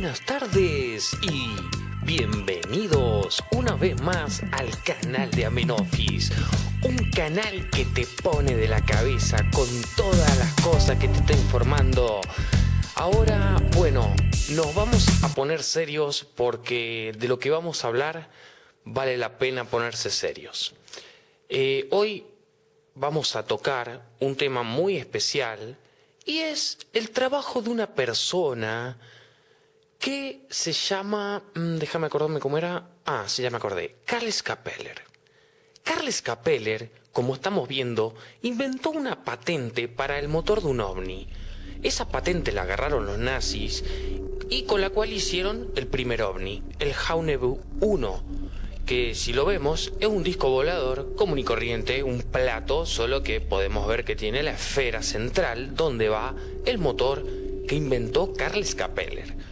Buenas tardes y bienvenidos una vez más al canal de Amenofis. Un canal que te pone de la cabeza con todas las cosas que te está informando. Ahora, bueno, nos vamos a poner serios porque de lo que vamos a hablar vale la pena ponerse serios. Eh, hoy vamos a tocar un tema muy especial y es el trabajo de una persona que se llama, mm, déjame acordarme cómo era, ah, sí, ya me acordé, Carles Capeller. Carles Capeller, como estamos viendo, inventó una patente para el motor de un ovni. Esa patente la agarraron los nazis y con la cual hicieron el primer ovni, el Haunebu 1, que si lo vemos es un disco volador común y corriente, un plato, solo que podemos ver que tiene la esfera central donde va el motor que inventó Carles Capeller.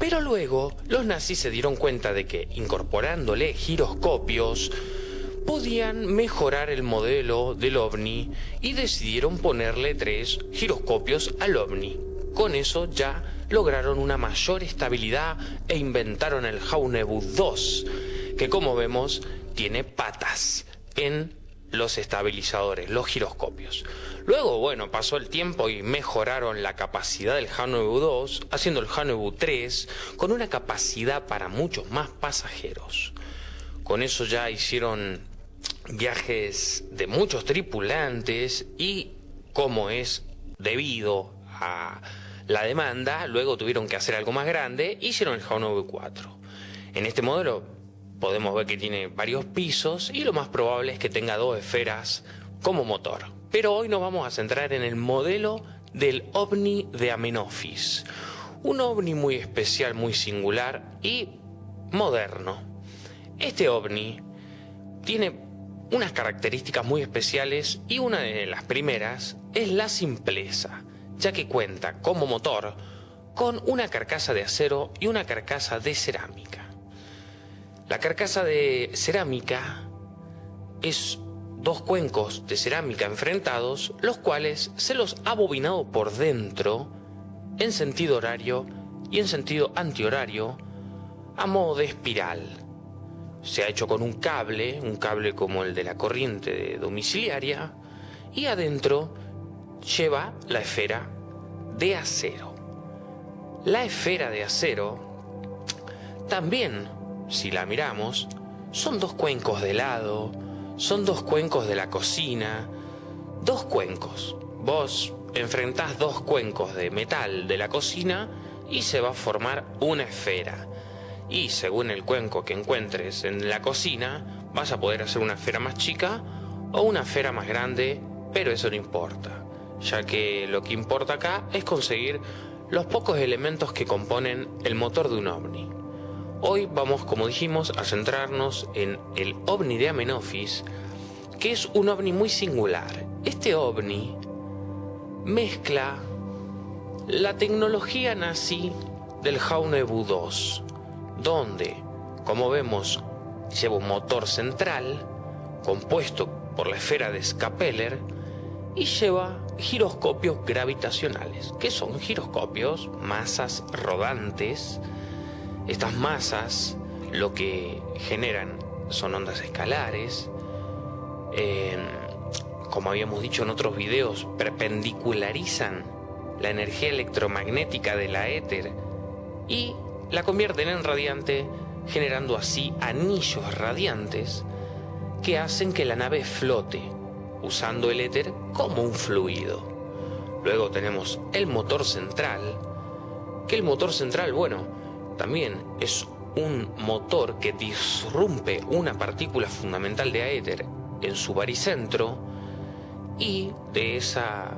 Pero luego los nazis se dieron cuenta de que incorporándole giroscopios podían mejorar el modelo del ovni y decidieron ponerle tres giroscopios al ovni. Con eso ya lograron una mayor estabilidad e inventaron el Haunebu 2, que como vemos tiene patas en los estabilizadores, los giroscopios. Luego, bueno, pasó el tiempo y mejoraron la capacidad del Haunebu 2, haciendo el Haunebu 3 con una capacidad para muchos más pasajeros. Con eso ya hicieron viajes de muchos tripulantes y como es debido a la demanda, luego tuvieron que hacer algo más grande, hicieron el Haunebu 4. En este modelo podemos ver que tiene varios pisos y lo más probable es que tenga dos esferas como motor. Pero hoy nos vamos a centrar en el modelo del OVNI de Amenofis. Un OVNI muy especial, muy singular y moderno. Este OVNI tiene unas características muy especiales y una de las primeras es la simpleza ya que cuenta como motor con una carcasa de acero y una carcasa de cerámica. La carcasa de cerámica es dos cuencos de cerámica enfrentados, los cuales se los ha bobinado por dentro en sentido horario y en sentido antihorario a modo de espiral. Se ha hecho con un cable, un cable como el de la corriente domiciliaria, y adentro lleva la esfera de acero. La esfera de acero también, si la miramos, son dos cuencos de lado, son dos cuencos de la cocina, dos cuencos. Vos enfrentás dos cuencos de metal de la cocina y se va a formar una esfera. Y según el cuenco que encuentres en la cocina, vas a poder hacer una esfera más chica o una esfera más grande, pero eso no importa ya que lo que importa acá es conseguir los pocos elementos que componen el motor de un ovni. Hoy vamos, como dijimos, a centrarnos en el ovni de Amenofis, que es un ovni muy singular. Este ovni mezcla la tecnología nazi del Haunebu 2, donde, como vemos, lleva un motor central compuesto por la esfera de Scapeller y lleva giroscopios gravitacionales. que son giroscopios? Masas rodantes. Estas masas lo que generan son ondas escalares. como habíamos dicho en otros videos, perpendicularizan la energía electromagnética de la éter y la convierten en radiante, generando así anillos radiantes que hacen que la nave flote usando el éter como un fluido. Luego tenemos el motor central, que el motor central, bueno, también es un motor que disrumpe una partícula fundamental de éter en su baricentro y de esa,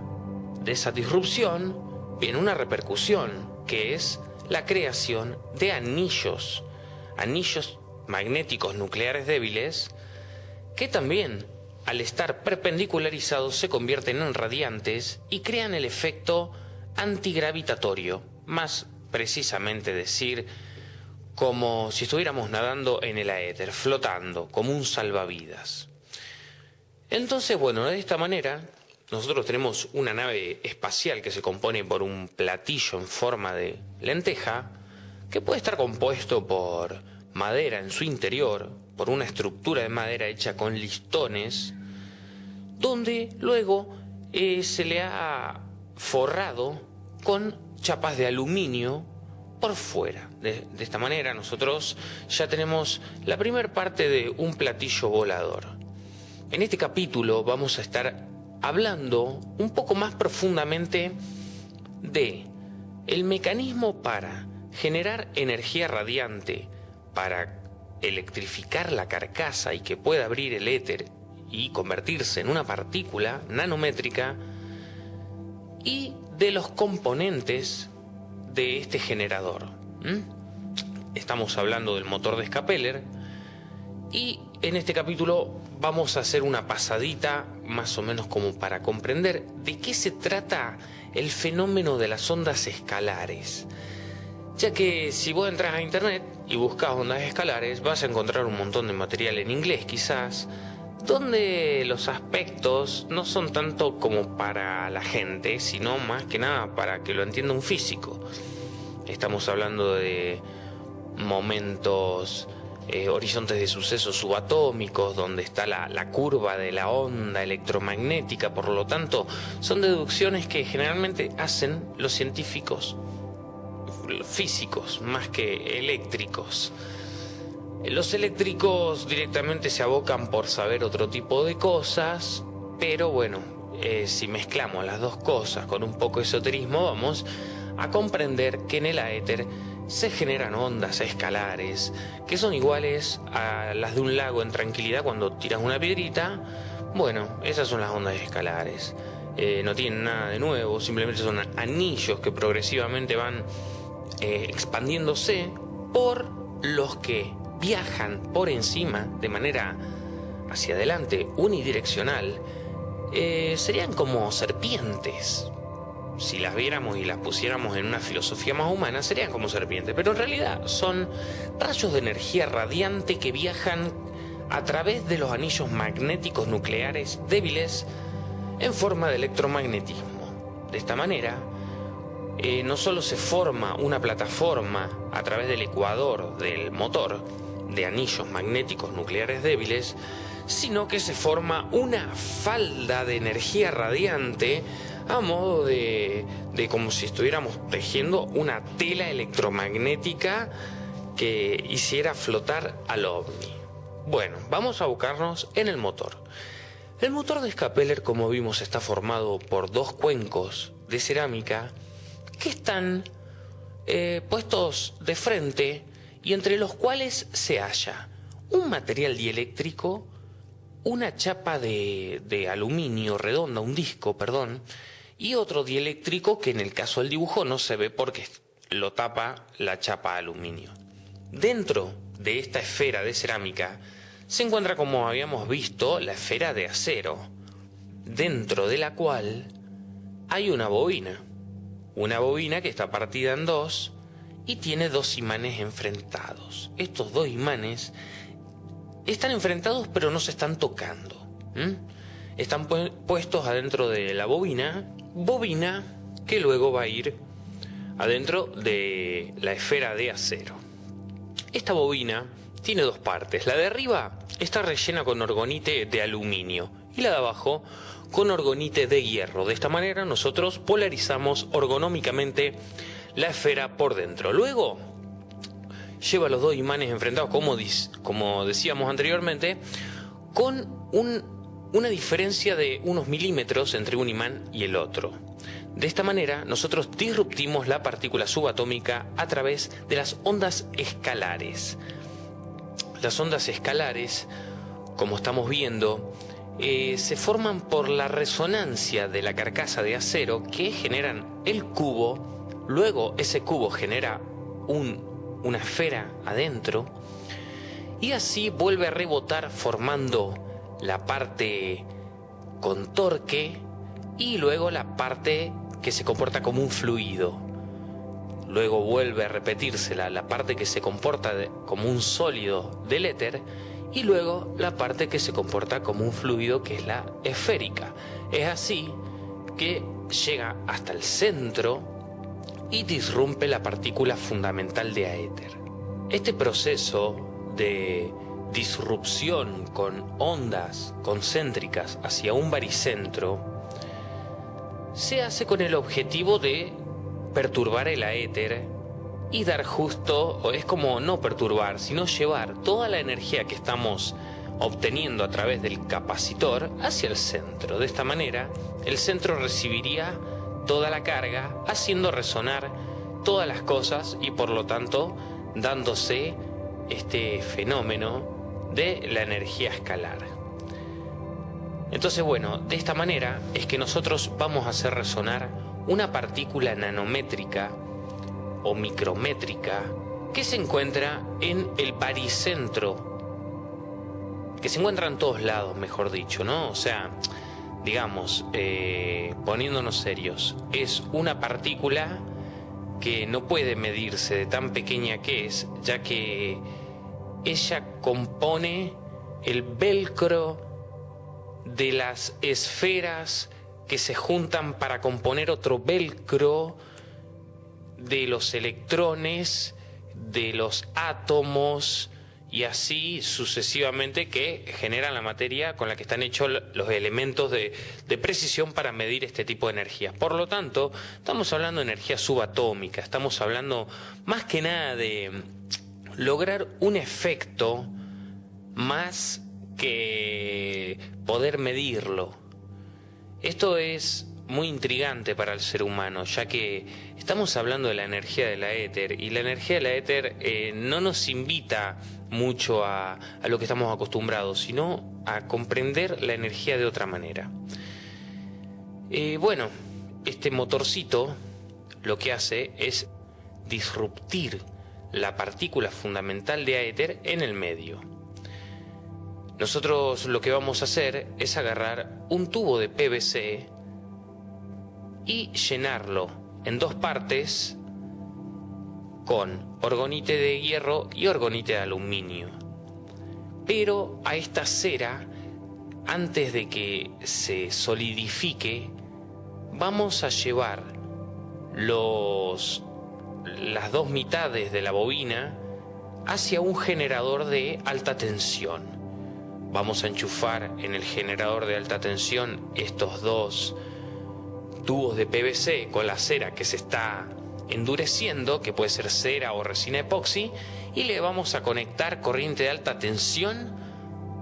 de esa disrupción viene una repercusión que es la creación de anillos, anillos magnéticos nucleares débiles que también al estar perpendicularizados se convierten en radiantes y crean el efecto antigravitatorio, más precisamente decir como si estuviéramos nadando en el aéter, flotando, como un salvavidas. Entonces, bueno, de esta manera, nosotros tenemos una nave espacial que se compone por un platillo en forma de lenteja, que puede estar compuesto por madera en su interior, por una estructura de madera hecha con listones, donde luego eh, se le ha forrado con chapas de aluminio por fuera. De, esta manera nosotros ya tenemos la primera parte de un platillo volador. En este capítulo vamos a estar hablando un poco más profundamente de el mecanismo para generar energía radiante, para electrificar la carcasa y que pueda abrir el éter y convertirse en una partícula nanométrica y de los componentes de este generador. Estamos hablando del motor de Scapeller y en este capítulo vamos a hacer una pasadita más o menos como para comprender de qué se trata el fenómeno de las ondas escalares. Ya que si vos entras a internet y buscas ondas escalares vas a encontrar un montón de material en inglés quizás, donde los aspectos no son tanto como para la gente, sino más que nada para que lo entienda un físico. Estamos hablando de momentos, eh, horizontes de sucesos subatómicos, donde está la, la curva de la onda electromagnética, por lo tanto, son deducciones que generalmente hacen los científicos físicos más que eléctricos. Los eléctricos directamente se abocan por saber otro tipo de cosas, pero bueno, eh, si mezclamos las dos cosas con un poco de esoterismo, vamos a comprender que en el éter se generan ondas escalares que son iguales a las de un lago en tranquilidad cuando tiras una piedrita. Bueno, esas son las ondas escalares. Eh, no tienen nada de nuevo, simplemente son anillos que progresivamente van eh, expandiéndose por los que viajan por encima de manera hacia adelante, unidireccional, eh, serían como serpientes. Si las viéramos y las pusiéramos en una filosofía más humana, serían como serpientes. Pero en realidad son rayos de energía radiante que viajan a través de los anillos magnéticos nucleares débiles en forma de electromagnetismo. De esta manera, eh, no solo se forma una plataforma a través del ecuador del motor, de anillos magnéticos nucleares débiles, sino que se forma una falda de energía radiante a modo de, de como si estuviéramos tejiendo una tela electromagnética que hiciera flotar al ovni. Bueno, vamos a buscarnos en el motor. El motor de Scapeller, como vimos, está formado por dos cuencos de cerámica que están eh, puestos de frente y entre los cuales se halla un material dieléctrico, una chapa de, aluminio redonda, un disco, perdón, y otro dieléctrico que en el caso del dibujo no se ve porque lo tapa la chapa de aluminio. Dentro de esta esfera de cerámica se encuentra, como habíamos visto, la esfera de acero, dentro de la cual hay una bobina. Una bobina que está partida en dos y tiene dos imanes enfrentados. Estos dos imanes están enfrentados pero no se están tocando. Están puestos adentro de la bobina, bobina que luego va a ir adentro de la esfera de acero. Esta bobina tiene dos partes. La de arriba está rellena con orgonite de aluminio y la de abajo con orgonite de hierro. De esta manera nosotros polarizamos orgonómicamente la esfera por dentro. Luego lleva los dos imanes enfrentados, como, como decíamos anteriormente, con una diferencia de unos milímetros entre un imán y el otro. De esta manera, nosotros disruptimos la partícula subatómica a través de las ondas escalares. Las ondas escalares, como estamos viendo, eh, se forman por la resonancia de la carcasa de acero que generan el cubo Luego ese cubo genera una esfera adentro y así vuelve a rebotar formando la parte con torque y luego la parte que se comporta como un fluido. Luego vuelve a repetirse la, parte que se comporta como un sólido del éter y luego la parte que se comporta como un fluido que es la esférica. Es así que llega hasta el centro y disrumpe la partícula fundamental de aéter. Este proceso de disrupción con ondas concéntricas hacia un baricentro se hace con el objetivo de perturbar el aéter y dar justo, o es como no perturbar, sino llevar toda la energía que estamos obteniendo a través del capacitor hacia el centro. De esta manera, el centro recibiría toda la carga, haciendo resonar todas las cosas y por lo tanto dándose este fenómeno de la energía escalar. Entonces, bueno, de esta manera es que nosotros vamos a hacer resonar una partícula nanométrica o micrométrica que se encuentra en el baricentro, que se encuentra en todos lados, mejor dicho, ¿no? O sea, digamos, eh, poniéndonos serios, es una partícula que no puede medirse de tan pequeña que es, ya que ella compone el velcro de las esferas que se juntan para componer otro velcro de los electrones, de los átomos y así sucesivamente que generan la materia con la que están hechos los elementos de, precisión para medir este tipo de energía. Por lo tanto, estamos hablando de energía subatómica, estamos hablando más que nada de lograr un efecto más que poder medirlo. Esto es muy intrigante para el ser humano, ya que estamos hablando de la energía de la éter y la energía de la éter eh, no nos invita mucho a, lo que estamos acostumbrados, sino a comprender la energía de otra manera. Eh, bueno, este motorcito lo que hace es disruptir la partícula fundamental de éter en el medio. Nosotros lo que vamos a hacer es agarrar un tubo de PVC y llenarlo en dos partes con orgonite de hierro y orgonite de aluminio. Pero a esta cera, antes de que se solidifique, vamos a llevar los, las dos mitades de la bobina hacia un generador de alta tensión. Vamos a enchufar en el generador de alta tensión estos dos tubos de PVC con la cera que se está endureciendo, que puede ser cera o resina epoxi, y le vamos a conectar corriente de alta tensión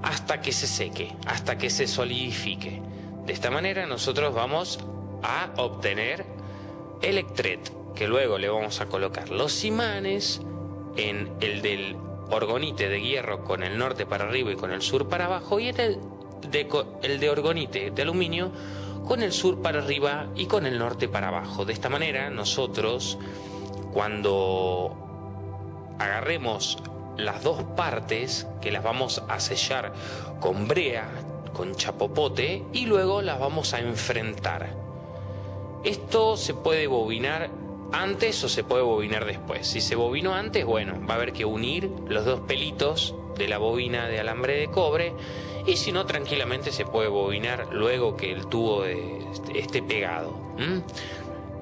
hasta que se seque, hasta que se solidifique. De esta manera nosotros vamos a obtener electret, que luego le vamos a colocar los imanes en el del orgonite de hierro con el norte para arriba y con el sur para abajo y en el de, el de orgonite de aluminio con el sur para arriba y con el norte para abajo. De esta manera nosotros cuando agarremos las dos partes que las vamos a sellar con brea, con chapopote y luego las vamos a enfrentar. Esto se puede bobinar antes o se puede bobinar después. Si se bobinó antes, bueno, va a haber que unir los dos pelitos de la bobina de alambre de cobre y si no, tranquilamente se puede bobinar luego que el tubo esté pegado.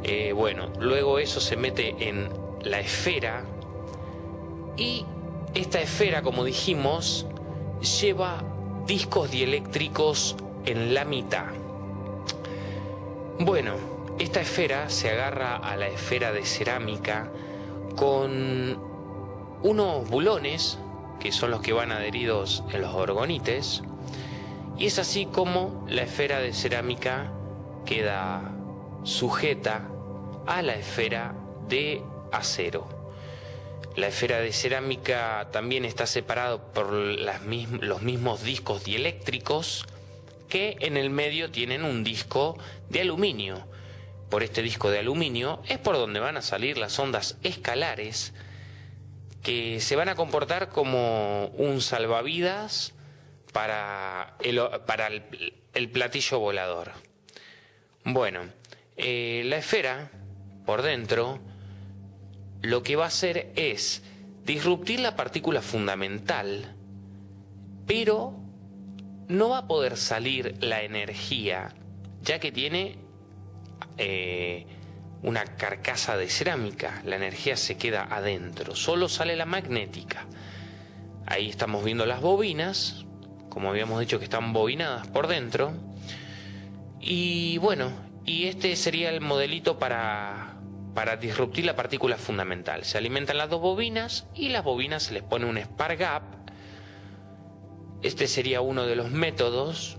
Eh, bueno, luego eso se mete en la esfera y esta esfera, como dijimos, lleva discos dieléctricos en la mitad. Bueno, esta esfera se agarra a la esfera de cerámica con unos bulones, que son los que van adheridos en los orgonites, y es así como la esfera de cerámica queda sujeta a la esfera de acero. La esfera de cerámica también está separada por los mismos discos dieléctricos que en el medio tienen un disco de aluminio. Por este disco de aluminio es por donde van a salir las ondas escalares que se van a comportar como un salvavidas para el, para el, platillo volador. Bueno, eh, la esfera, por dentro, lo que va a hacer es disruptir la partícula fundamental, pero no va a poder salir la energía, ya que tiene eh, una carcasa de cerámica, la energía se queda adentro, solo sale la magnética. Ahí estamos viendo las bobinas, como habíamos dicho que están bobinadas por dentro. Y bueno, y este sería el modelito para, para disruptir la partícula fundamental. Se alimentan las dos bobinas y las bobinas se les pone un spark gap. Este sería uno de los métodos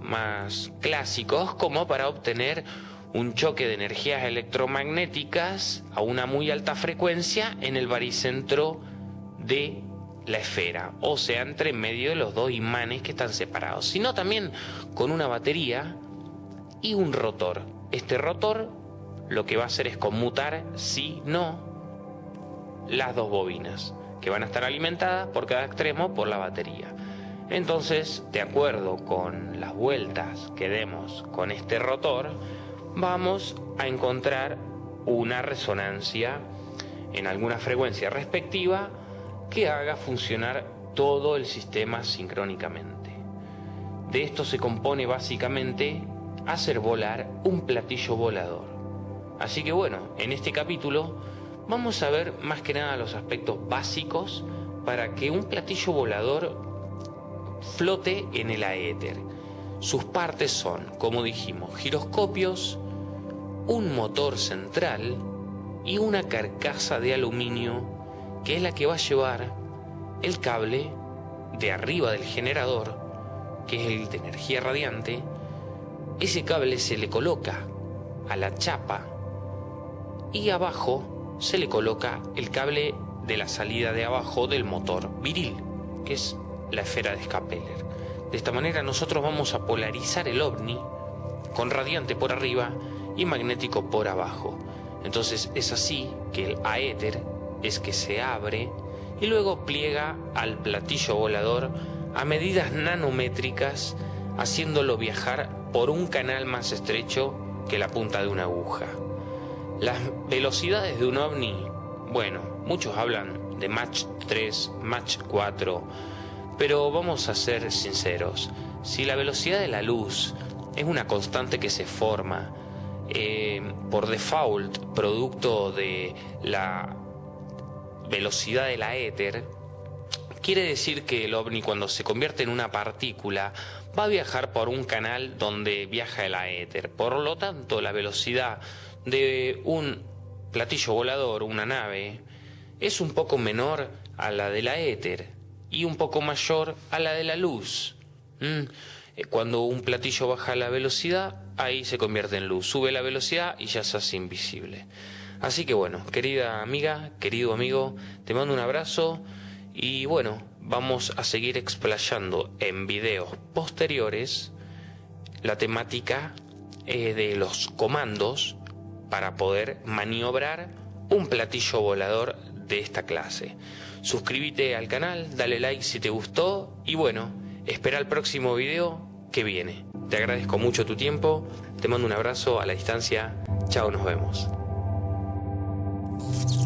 más clásicos como para obtener un choque de energías electromagnéticas a una muy alta frecuencia en el baricentro de la esfera, o sea, entre medio de los dos imanes que están separados, sino también con una batería y un rotor. Este rotor lo que va a hacer es conmutar, si no, las dos bobinas, que van a estar alimentadas por cada extremo por la batería. Entonces, de acuerdo con las vueltas que demos con este rotor, vamos a encontrar una resonancia en alguna frecuencia respectiva que haga funcionar todo el sistema sincrónicamente. De esto se compone básicamente hacer volar un platillo volador. Así que bueno, en este capítulo vamos a ver más que nada los aspectos básicos para que un platillo volador flote en el aéter. Sus partes son, como dijimos, giroscopios, un motor central y una carcasa de aluminio que es la que va a llevar el cable de arriba del generador, que es el de energía radiante, ese cable se le coloca a la chapa y abajo se le coloca el cable de la salida de abajo del motor viril, que es la esfera de Scapeller. De esta manera nosotros vamos a polarizar el ovni con radiante por arriba y magnético por abajo. Entonces es así que el aéter es que se abre y luego pliega al platillo volador a medidas nanométricas, haciéndolo viajar por un canal más estrecho que la punta de una aguja. Las velocidades de un ovni, bueno, muchos hablan de Mach 3, Mach 4, pero vamos a ser sinceros, si la velocidad de la luz es una constante que se forma eh, por default, producto de la velocidad de la éter, quiere decir que el ovni cuando se convierte en una partícula va a viajar por un canal donde viaja el éter. Por lo tanto, la velocidad de un platillo volador, una nave, es un poco menor a la de la éter y un poco mayor a la de la luz. Mm. Cuando un platillo baja la velocidad, ahí se convierte en luz. Sube la velocidad y ya se hace invisible. Así que bueno, querida amiga, querido amigo, te mando un abrazo y bueno, vamos a seguir explayando en videos posteriores la temática eh, de los comandos para poder maniobrar un platillo volador de esta clase. Suscríbete al canal, dale like si te gustó y bueno, espera el próximo video que viene. Te agradezco mucho tu tiempo, te mando un abrazo a la distancia, chao, nos vemos. Thank you.